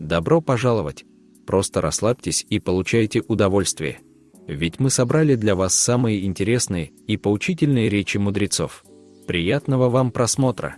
Добро пожаловать! Просто расслабьтесь и получайте удовольствие. Ведь мы собрали для вас самые интересные и поучительные речи мудрецов. Приятного вам просмотра!